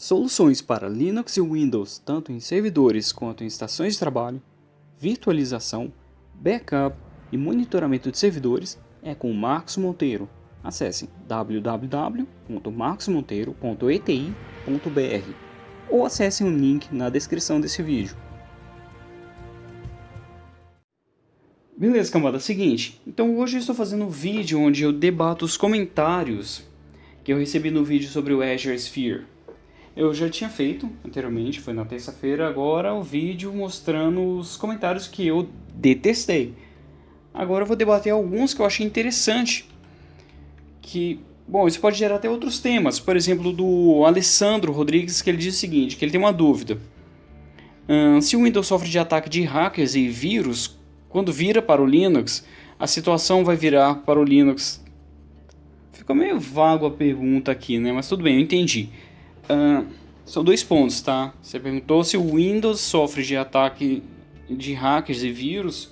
Soluções para Linux e Windows, tanto em servidores quanto em estações de trabalho, virtualização, backup e monitoramento de servidores é com Marcos Monteiro. Acesse www.marcosmonteiro.eti.br ou acesse o link na descrição desse vídeo. Beleza, cambada, seguinte, então hoje eu estou fazendo um vídeo onde eu debato os comentários que eu recebi no vídeo sobre o Azure Sphere. Eu já tinha feito anteriormente, foi na terça-feira, agora o vídeo mostrando os comentários que eu detestei. Agora eu vou debater alguns que eu achei interessante, que, bom, isso pode gerar até outros temas, por exemplo, do Alessandro Rodrigues, que ele diz o seguinte, que ele tem uma dúvida. Se o Windows sofre de ataque de hackers e vírus, quando vira para o Linux, a situação vai virar para o Linux. Ficou meio vago a pergunta aqui, né? Mas tudo bem, eu entendi. Uh, são dois pontos, tá? Você perguntou se o Windows sofre de ataque de hackers e vírus.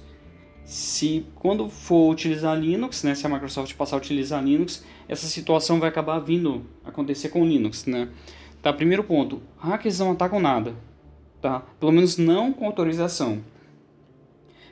Se quando for utilizar Linux, né? Se a Microsoft passar a utilizar Linux, essa situação vai acabar vindo acontecer com Linux, né? Tá, primeiro ponto. Hackers não atacam nada, tá? Pelo menos não com autorização.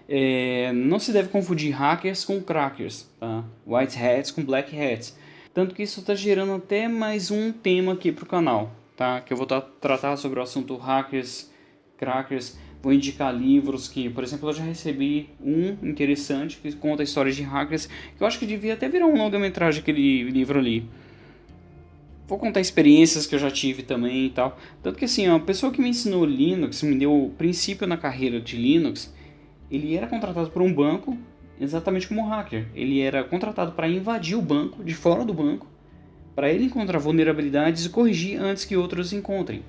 É, não se deve confundir hackers com crackers, tá? white hats com black hats. Tanto que isso está gerando até mais um tema aqui para o canal, tá? que eu vou tratar sobre o assunto hackers, crackers. Vou indicar livros que, por exemplo, eu já recebi um interessante que conta a história de hackers, que eu acho que devia até virar um longa-metragem aquele livro ali. Vou contar experiências que eu já tive também e tal. Tanto que assim, a pessoa que me ensinou Linux, me deu o princípio na carreira de Linux, ele era contratado por um banco exatamente como um hacker. Ele era contratado para invadir o banco, de fora do banco, para ele encontrar vulnerabilidades e corrigir antes que outros encontrem.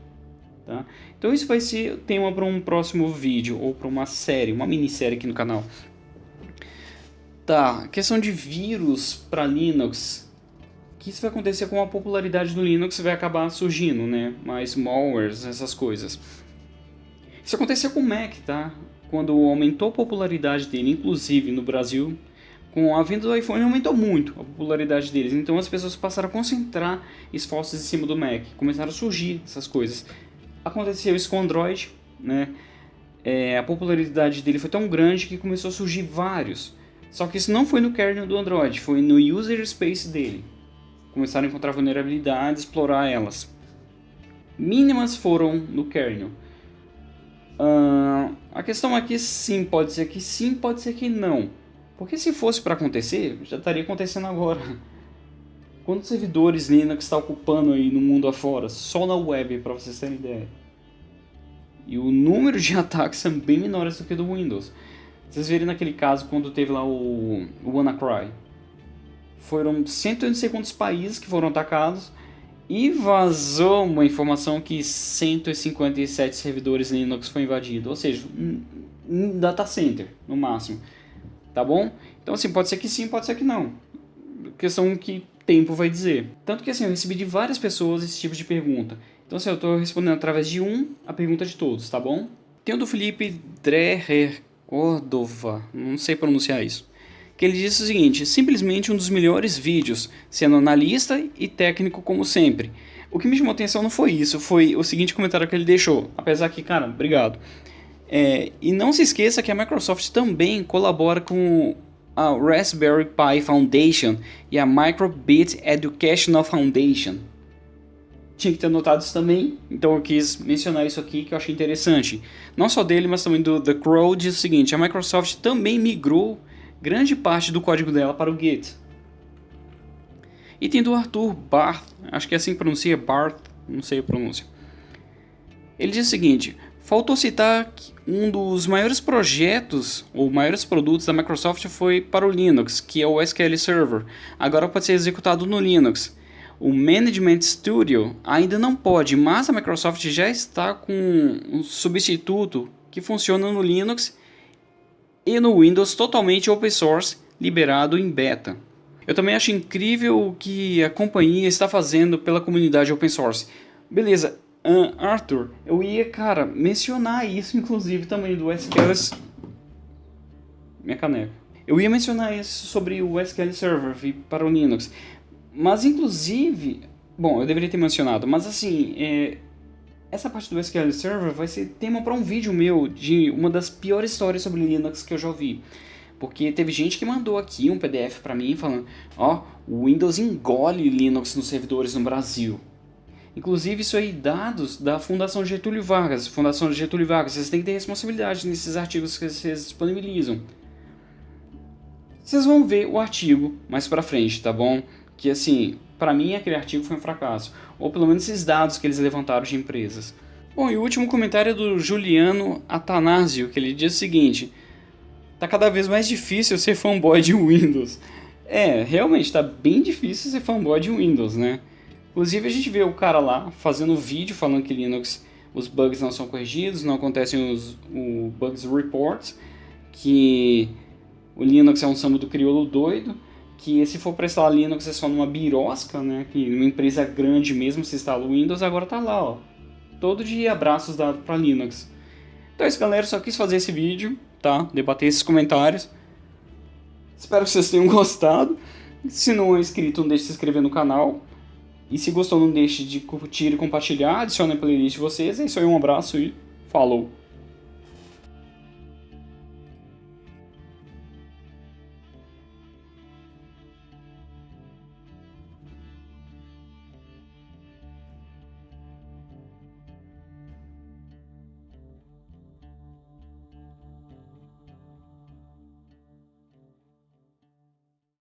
Tá? Então isso vai ser tema para um próximo vídeo ou para uma série, uma minissérie aqui no canal. Tá, questão de vírus para Linux. O que isso vai acontecer com a popularidade do Linux vai acabar surgindo, né? Mais malwares, essas coisas. Isso aconteceu com o Mac, tá? quando aumentou a popularidade dele, inclusive no Brasil, com a vinda do iPhone aumentou muito a popularidade deles. Então as pessoas passaram a concentrar esforços em cima do Mac, começaram a surgir essas coisas. Aconteceu isso com o Android, né? É, a popularidade dele foi tão grande que começou a surgir vários. Só que isso não foi no kernel do Android, foi no user space dele. Começaram a encontrar vulnerabilidades, explorar elas. Mínimas foram no kernel. Uh, a questão aqui sim, pode ser que sim, pode ser que não. Porque se fosse para acontecer, já estaria acontecendo agora. Quantos servidores Linux está ocupando aí no mundo afora? Só na web, para vocês terem ideia. E o número de ataques são bem menores do que do Windows. Vocês viram naquele caso quando teve lá o, o WannaCry. Foram cento e não sei quantos países que foram atacados e vazou uma informação que 157 servidores Linux foi invadido, ou seja, um data center no máximo, tá bom? Então assim, pode ser que sim, pode ser que não, questão que tempo vai dizer. Tanto que assim, eu recebi de várias pessoas esse tipo de pergunta, então assim, eu estou respondendo através de um a pergunta de todos, tá bom? Tem o do Felipe Dreher Cordova, não sei pronunciar isso que ele disse o seguinte, simplesmente um dos melhores vídeos, sendo analista e técnico como sempre. O que me chamou atenção não foi isso, foi o seguinte comentário que ele deixou, apesar que, cara, obrigado. É, e não se esqueça que a Microsoft também colabora com a Raspberry Pi Foundation e a Microbit Educational Foundation. Tinha que ter notado isso também, então eu quis mencionar isso aqui que eu achei interessante. Não só dele, mas também do The Crow, diz o seguinte, a Microsoft também migrou grande parte do código dela para o Git. E tem do Arthur Barth, acho que é assim que pronuncia, Barth, não sei a pronúncia. Ele diz o seguinte, faltou citar que um dos maiores projetos, ou maiores produtos da Microsoft foi para o Linux, que é o SQL Server. Agora pode ser executado no Linux. O Management Studio ainda não pode, mas a Microsoft já está com um substituto que funciona no Linux e no Windows totalmente open source, liberado em beta. Eu também acho incrível o que a companhia está fazendo pela comunidade open source. Beleza, uh, Arthur, eu ia, cara, mencionar isso inclusive também do SQL... Minha caneca. Eu ia mencionar isso sobre o SQL Server para o Linux. Mas inclusive... Bom, eu deveria ter mencionado, mas assim, é, essa parte do SQL Server vai ser tema para um vídeo meu de uma das piores histórias sobre Linux que eu já ouvi. Porque teve gente que mandou aqui um PDF para mim falando, ó, oh, o Windows engole Linux nos servidores no Brasil. Inclusive isso aí dados da Fundação Getúlio Vargas. Fundação Getúlio Vargas, vocês têm que ter responsabilidade nesses artigos que vocês disponibilizam. Vocês vão ver o artigo mais pra frente, tá bom? Que assim, para mim aquele artigo foi um fracasso. Ou pelo menos esses dados que eles levantaram de empresas. Bom, e o último comentário é do Juliano Atanásio, que ele diz o seguinte... Tá cada vez mais difícil ser fanboy de Windows. É, realmente, tá bem difícil ser fanboy de Windows, né? Inclusive a gente vê o cara lá fazendo vídeo falando que Linux, os bugs não são corrigidos, não acontecem os o bugs reports, que o Linux é um samba do crioulo doido, que se for para instalar Linux é só numa birosca, né? Que uma empresa grande mesmo se instala o Windows, agora tá lá, ó. Todo dia abraços dados para Linux. Então é isso, galera. Só quis fazer esse vídeo, tá? Debater esses comentários. Espero que vocês tenham gostado. Se não é inscrito, não deixe de se inscrever no canal. E se gostou, não deixe de curtir e compartilhar. Adicione a playlist de vocês. É isso aí, um abraço e falou!